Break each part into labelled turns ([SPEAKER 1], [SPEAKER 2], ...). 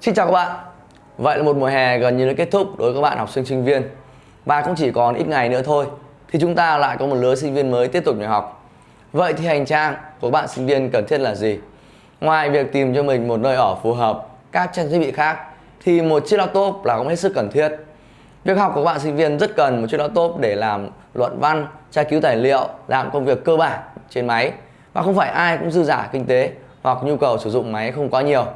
[SPEAKER 1] Xin chào các bạn. Vậy là một mùa hè gần như đã kết thúc đối với các bạn học sinh sinh viên. Và cũng chỉ còn ít ngày nữa thôi Thì chúng ta lại có một lứa sinh viên mới tiếp tục nhập học. Vậy thì hành trang của bạn sinh viên cần thiết là gì? Ngoài việc tìm cho mình một nơi ở phù hợp các trang thiết bị khác Thì một chiếc laptop là cũng hết sức cần thiết. Việc học của bạn sinh viên rất cần một chiếc laptop để làm luận văn, tra cứu tài liệu, làm công việc cơ bản trên máy. Và không phải ai cũng dư giả kinh tế hoặc nhu cầu sử dụng máy không quá nhiều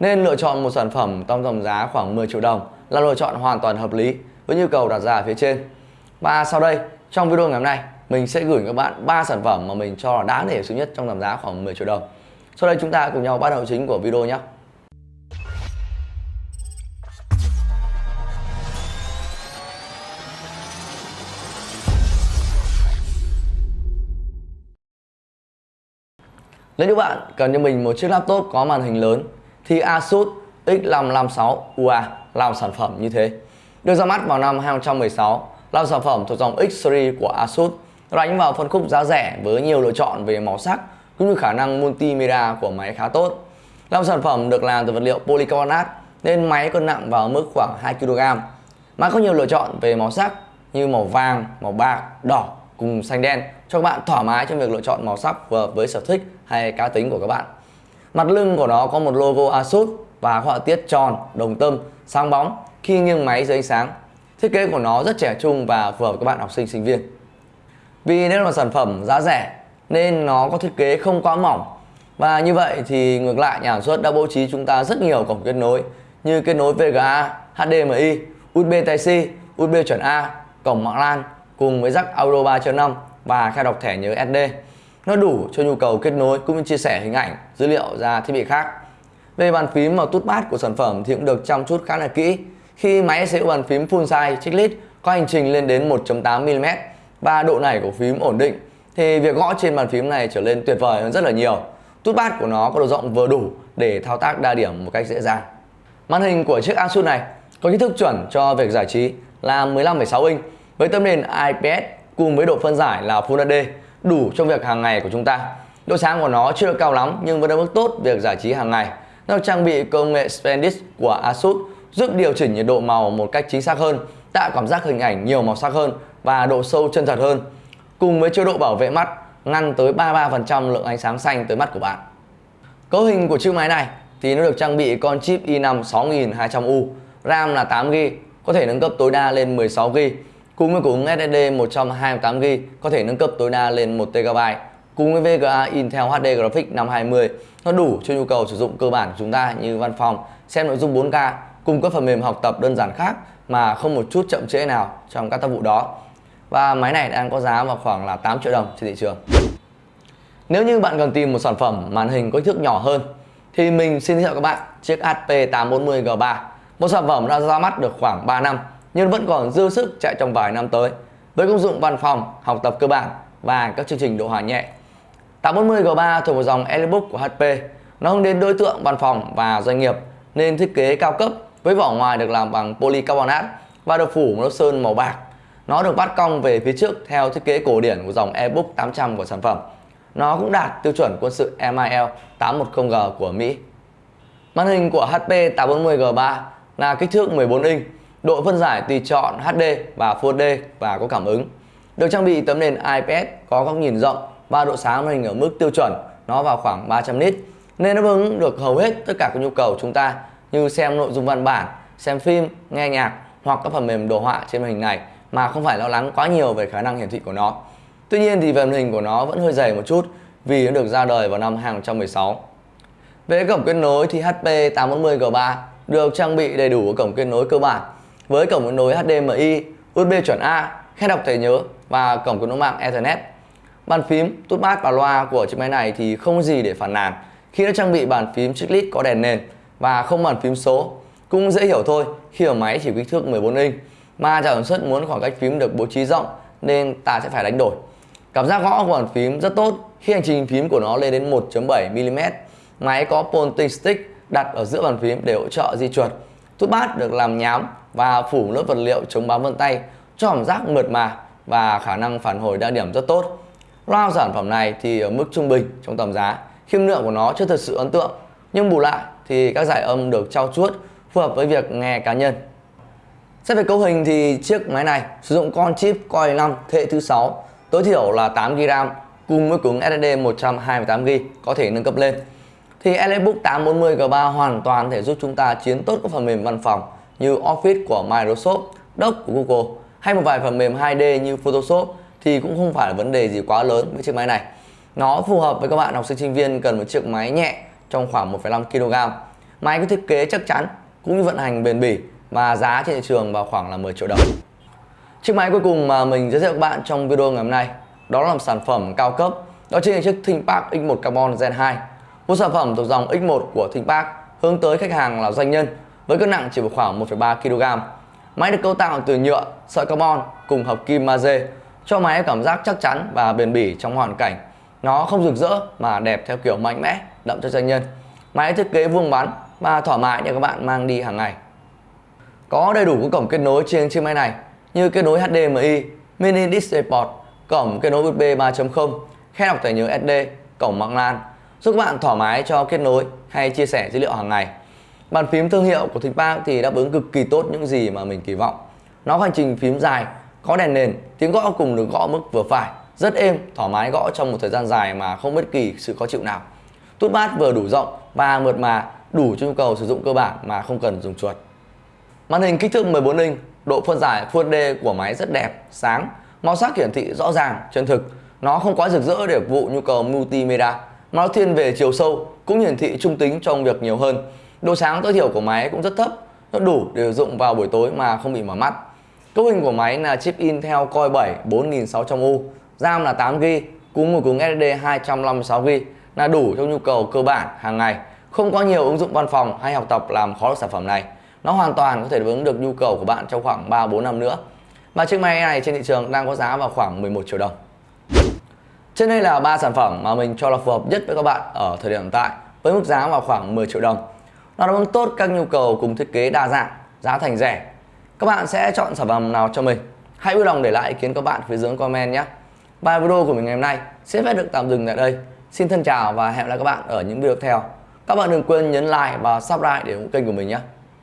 [SPEAKER 1] nên lựa chọn một sản phẩm trong tầm giá khoảng 10 triệu đồng là lựa chọn hoàn toàn hợp lý với nhu cầu đặt ra ở phía trên. Và sau đây, trong video ngày hôm nay, mình sẽ gửi các bạn 3 sản phẩm mà mình cho là đáng để sử nhất trong tầm giá khoảng 10 triệu đồng. Sau đây chúng ta cùng nhau bắt đầu chính của video nhé. Nếu như bạn cần cho mình một chiếc laptop có màn hình lớn thì Asus X556 UA là một sản phẩm như thế. Được ra mắt vào năm 2016 là sản phẩm thuộc dòng X series của Asus đánh vào phân khúc giá rẻ với nhiều lựa chọn về màu sắc cũng như khả năng multimedia của máy khá tốt. Là một sản phẩm được làm từ vật liệu polycarbonate nên máy cân nặng vào mức khoảng 2 kg. Máy có nhiều lựa chọn về màu sắc như màu vàng, màu bạc, đỏ cùng xanh đen cho các bạn thoải mái trong việc lựa chọn màu sắc phù hợp với sở thích hay cá tính của các bạn. Mặt lưng của nó có một logo Asus và họa tiết tròn, đồng tâm, sáng bóng khi nghiêng máy dưới ánh sáng. Thiết kế của nó rất trẻ trung và phù hợp với các bạn học sinh sinh viên. Vì đây là sản phẩm giá rẻ nên nó có thiết kế không quá mỏng. Và như vậy thì ngược lại nhà sản xuất đã bố trí chúng ta rất nhiều cổng kết nối như kết nối VGA, HDMI, USB Type-C, USB chuẩn A, cổng mạng LAN cùng với jack audio 3.5 và khai đọc thẻ nhớ SD. Nó đủ cho nhu cầu kết nối cũng như chia sẻ hình ảnh, dữ liệu ra thiết bị khác. Về bàn phím và tút bát của sản phẩm thì cũng được chăm chút khá là kỹ. Khi máy sẽ bàn phím full size chiclet có hành trình lên đến 1.8mm và độ nảy của phím ổn định thì việc gõ trên bàn phím này trở nên tuyệt vời hơn rất là nhiều. Tút bát của nó có độ rộng vừa đủ để thao tác đa điểm một cách dễ dàng. Màn hình của chiếc Asus này có kích thước chuẩn cho việc giải trí là 15,6 inch với tấm nền IPS cùng với độ phân giải là Full HD đủ cho việc hàng ngày của chúng ta. Độ sáng của nó chưa được cao lắm nhưng vẫn ở mức tốt việc giải trí hàng ngày. Nó trang bị công nghệ Splendid của Asus giúp điều chỉnh nhiệt độ màu một cách chính xác hơn, tạo cảm giác hình ảnh nhiều màu sắc hơn và độ sâu chân thật hơn. Cùng với chế độ bảo vệ mắt ngăn tới 33% lượng ánh sáng xanh tới mắt của bạn. Cấu hình của chiếc máy này thì nó được trang bị con chip i5 6200U, RAM là 8GB, có thể nâng cấp tối đa lên 16GB Cùng với củ SSD 128GB có thể nâng cấp tối đa lên 1TB. Cùng với VGA Intel HD Graphics 520, nó đủ cho nhu cầu sử dụng cơ bản của chúng ta như văn phòng, xem nội dung 4K, cùng các phần mềm học tập đơn giản khác mà không một chút chậm trễ nào trong các tác vụ đó. Và máy này đang có giá vào khoảng là 8 triệu đồng trên thị trường. Nếu như bạn cần tìm một sản phẩm màn hình có kích thước nhỏ hơn thì mình xin giới thiệu các bạn chiếc HP 840G3, một sản phẩm đã ra mắt được khoảng 3 năm nhưng vẫn còn dư sức chạy trong vài năm tới với công dụng văn phòng, học tập cơ bản và các chương trình độ hòa nhẹ. 840G3 thuộc một dòng Elebook của HP. Nó hướng đến đối tượng văn phòng và doanh nghiệp nên thiết kế cao cấp với vỏ ngoài được làm bằng polycarbonate và được phủ một lớp sơn màu bạc. Nó được bắt cong về phía trước theo thiết kế cổ điển của dòng EBook 800 của sản phẩm. Nó cũng đạt tiêu chuẩn quân sự MIL 810G của Mỹ. Màn hình của HP 840G3 là kích thước 14 inch Độ phân giải tùy chọn HD và Full HD và có cảm ứng. Được trang bị tấm nền IPS có góc nhìn rộng và độ sáng màn hình ở mức tiêu chuẩn, nó vào khoảng 300 nit nên nó đáp ứng được hầu hết tất cả các nhu cầu chúng ta như xem nội dung văn bản, xem phim, nghe nhạc hoặc các phần mềm đồ họa trên màn hình này mà không phải lo lắng quá nhiều về khả năng hiển thị của nó. Tuy nhiên thì màn hình của nó vẫn hơi dày một chút vì nó được ra đời vào năm 2016. Về cổng kết nối thì HP 840G3 được trang bị đầy đủ cổng kết nối cơ bản với cổng kết nối HDMI, USB chuẩn A, khe đọc thẻ nhớ và cổng kết nối mạng Ethernet. Bàn phím, tút bát và loa của chiếc máy này thì không gì để phản nàn khi nó trang bị bàn phím chiclet có đèn nền và không bàn phím số. Cũng dễ hiểu thôi khi ở máy chỉ kích thước 14 inch mà nhà sản xuất muốn khoảng cách phím được bố trí rộng nên ta sẽ phải đánh đổi. Cảm giác gõ của bàn phím rất tốt khi hành trình phím của nó lên đến 1.7mm. Máy có pointing stick đặt ở giữa bàn phím để hỗ trợ di chuột. Tút bát được làm nhám và phủ lớp vật liệu chống bám vân tay cho cảm giác mượt mà và khả năng phản hồi đa điểm rất tốt. Loa sản phẩm này thì ở mức trung bình trong tầm giá, khiêm lượng của nó chưa thật sự ấn tượng, nhưng bù lại thì các giải âm được trao chuốt phù hợp với việc nghe cá nhân. Xét về cấu hình thì chiếc máy này sử dụng con chip Core 5 thế hệ thứ 6, tối thiểu là 8GB cùng với cứng SSD 128GB có thể nâng cấp lên. Thì Elebook 840 G3 hoàn toàn thể giúp chúng ta chiến tốt các phần mềm văn phòng như Office của Microsoft, Doc của Google hay một vài phần mềm 2D như Photoshop thì cũng không phải là vấn đề gì quá lớn với chiếc máy này. Nó phù hợp với các bạn học sinh sinh viên cần một chiếc máy nhẹ trong khoảng 1,5 kg. Máy có thiết kế chắc chắn cũng như vận hành bền bỉ và giá trên thị trường vào khoảng là 10 triệu đồng. Chiếc máy cuối cùng mà mình giới thiệu các bạn trong video ngày hôm nay đó là một sản phẩm cao cấp đó chính là chiếc ThinkPad X1 Carbon Gen 2 một sản phẩm thuộc dòng X1 của ThinkPad hướng tới khách hàng là doanh nhân với cân nặng chỉ vào khoảng 1,3 kg. Máy được cấu tạo từ nhựa, sợi carbon cùng hợp kim magie cho máy cảm giác chắc chắn và bền bỉ trong hoàn cảnh. Nó không rực rỡ mà đẹp theo kiểu mạnh mẽ, đậm cho doanh nhân. Máy thiết kế vuông vắn và thoải mái để các bạn mang đi hàng ngày. Có đầy đủ các cổng kết nối trên chiếc máy này như kết nối HDMI, mini DisplayPort, cổng kết nối USB 3.0, khe đọc thẻ nhớ SD, cổng mạng LAN giúp các bạn thoải mái cho kết nối hay chia sẻ dữ liệu hàng ngày. Bàn phím thương hiệu của ThinkPad thì đáp ứng cực kỳ tốt những gì mà mình kỳ vọng. Nó hành trình phím dài, có đèn nền, tiếng gõ cùng được gõ mức vừa phải, rất êm, thoải mái gõ trong một thời gian dài mà không bất kỳ sự khó chịu nào. Tút bát vừa đủ rộng và mượt mà, đủ cho nhu cầu sử dụng cơ bản mà không cần dùng chuột. Màn hình kích thước 14 inch, độ phân giải Full HD của máy rất đẹp, sáng, màu sắc hiển thị rõ ràng, chân thực. Nó không quá rực rỡ để phục vụ nhu cầu multimedia, mà nó thiên về chiều sâu, cũng hiển thị trung tính trong việc nhiều hơn. Độ sáng tối thiểu của máy cũng rất thấp, nó đủ để sử dụng vào buổi tối mà không bị mỏi mắt. Cấu hình của máy là chip Intel Core 7 4600U, RAM là 8GB, cùng một cứng SSD 256GB là đủ cho nhu cầu cơ bản hàng ngày. Không có nhiều ứng dụng văn phòng hay học tập làm khó được sản phẩm này. Nó hoàn toàn có thể đáp ứng được nhu cầu của bạn trong khoảng 3-4 năm nữa. Và chiếc máy này trên thị trường đang có giá vào khoảng 11 triệu đồng. Trên đây là ba sản phẩm mà mình cho là phù hợp nhất với các bạn ở thời điểm hiện tại với mức giá vào khoảng 10 triệu đồng. Nó đáp ứng tốt các nhu cầu cùng thiết kế đa dạng, giá thành rẻ. Các bạn sẽ chọn sản phẩm nào cho mình? Hãy vui lòng để lại ý kiến các bạn phía dưới comment nhé. Bài video của mình ngày hôm nay sẽ phép được tạm dừng tại đây. Xin thân chào và hẹn gặp lại các bạn ở những video tiếp theo. Các bạn đừng quên nhấn like và subscribe để ủng hộ kênh của mình nhé.